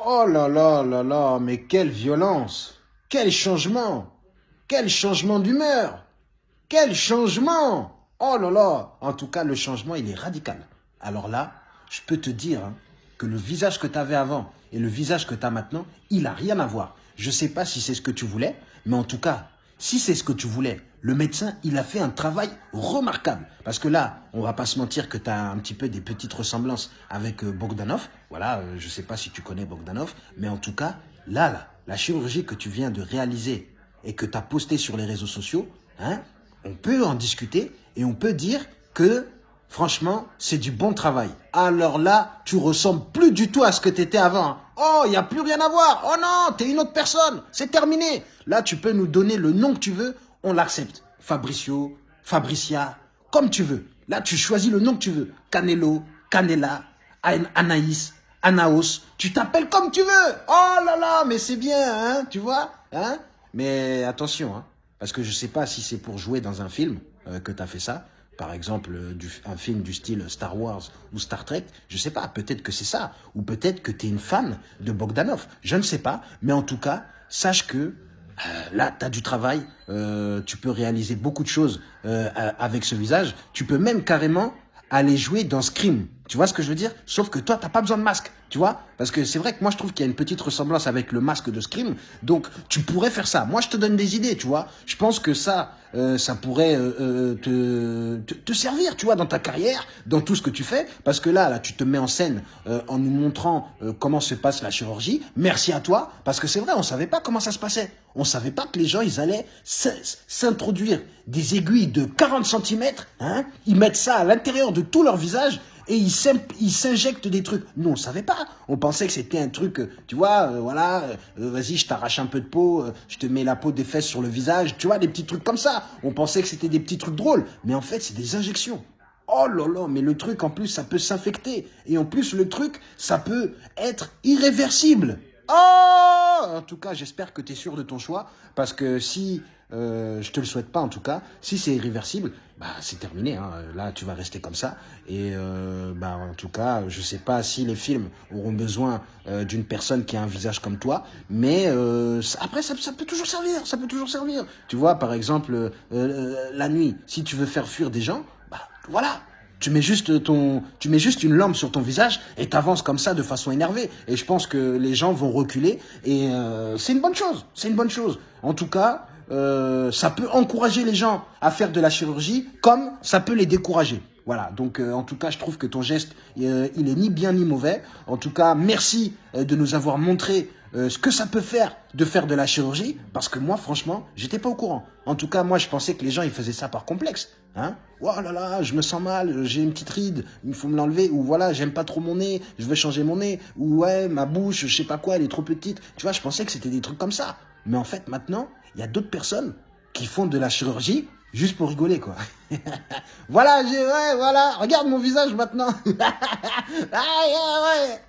Oh là là là là, mais quelle violence Quel changement Quel changement d'humeur Quel changement Oh là là En tout cas, le changement, il est radical. Alors là, je peux te dire hein, que le visage que tu avais avant et le visage que tu as maintenant, il n'a rien à voir. Je ne sais pas si c'est ce que tu voulais, mais en tout cas, si c'est ce que tu voulais, le médecin, il a fait un travail remarquable. Parce que là, on va pas se mentir que tu as un petit peu des petites ressemblances avec euh, Bogdanov. Voilà, euh, je sais pas si tu connais Bogdanov, mais en tout cas, là, là, la chirurgie que tu viens de réaliser et que tu as posté sur les réseaux sociaux, hein, on peut en discuter et on peut dire que Franchement, c'est du bon travail. Alors là, tu ressembles plus du tout à ce que tu avant. Oh, il n'y a plus rien à voir. Oh non, tu es une autre personne. C'est terminé. Là, tu peux nous donner le nom que tu veux. On l'accepte. Fabricio, Fabricia, comme tu veux. Là, tu choisis le nom que tu veux. Canelo, Canela, Anaïs, Anaos. Tu t'appelles comme tu veux. Oh là là, mais c'est bien, hein, tu vois hein Mais attention, hein, parce que je ne sais pas si c'est pour jouer dans un film euh, que tu fait ça par exemple euh, un film du style Star Wars ou Star Trek, je sais pas, peut-être que c'est ça, ou peut-être que tu es une fan de Bogdanov, je ne sais pas, mais en tout cas, sache que là, tu as du travail, euh, tu peux réaliser beaucoup de choses avec ce visage, tu peux même carrément aller jouer dans Scream, tu vois ce que je veux dire? Sauf que toi, t'as pas besoin de masque, tu vois? Parce que c'est vrai que moi, je trouve qu'il y a une petite ressemblance avec le masque de Scream. Donc, tu pourrais faire ça. Moi, je te donne des idées, tu vois Je pense que ça, euh, ça pourrait euh, euh, te, te, servir, tu vois, dans ta carrière, dans tout ce que tu fais. Parce que là, là, tu te mets en scène en nous montrant comment se passe la chirurgie. Merci à toi, parce que c'est vrai, on savait pas comment ça se passait. On savait pas que les gens, ils allaient s'introduire des aiguilles de 40 cm, hein Ils mettent ça à l'intérieur de tout leur visage et ils s'injectent des trucs. Nous, on savait pas. On pensait que c'était un truc, euh, tu vois, euh, voilà, euh, vas-y, je t'arrache un peu de peau, je te mets la peau des fesses sur le visage, tu vois, des petits trucs comme ça. On pensait que c'était des petits trucs drôles, mais en fait, c'est des injections. Oh là là, mais le truc, en plus, ça peut s'infecter. Et en plus, le truc, ça peut être irréversible. Oh En tout cas, j'espère que tu es sûr de ton choix, parce que si, euh, je te le souhaite pas en tout cas, si c'est irréversible, bah c'est terminé. Hein. Là, tu vas rester comme ça. Et euh, bah en tout cas, je sais pas si les films auront besoin euh, d'une personne qui a un visage comme toi, mais euh, après ça, peut toujours servir. Ça peut toujours servir. Tu vois, par exemple, la nuit, si tu veux faire fuir des gens, bah voilà, tu mets juste ton, tu mets juste une lampe sur ton visage et t'avances comme ça de façon énervée. Et je pense que les gens vont reculer et euh, c'est une bonne chose. C'est une bonne chose. En tout cas, euh, ça peut encourager les gens à faire de la chirurgie comme ça peut les décourager. Voilà, donc euh, en tout cas, je trouve que ton geste, il est ni bien ni mauvais. En tout cas, merci de nous avoir montré euh, ce que ça peut faire de faire de la chirurgie, parce que moi, franchement, j'étais pas au courant. En tout cas, moi, je pensais que les gens, ils faisaient ça par complexe. Hein oh là là, je me sens mal, j'ai une petite ride, il faut me l'enlever, ou voilà, j'aime pas trop mon nez, je veux changer mon nez, ou ouais, ma bouche, je sais pas quoi, elle est trop petite. Tu vois, je pensais que c'était des trucs comme ça. Mais en fait, maintenant, il y a d'autres personnes qui font de la chirurgie juste pour rigoler, quoi. voilà, j'ai, ouais, voilà, regarde mon visage maintenant. ah, ouais.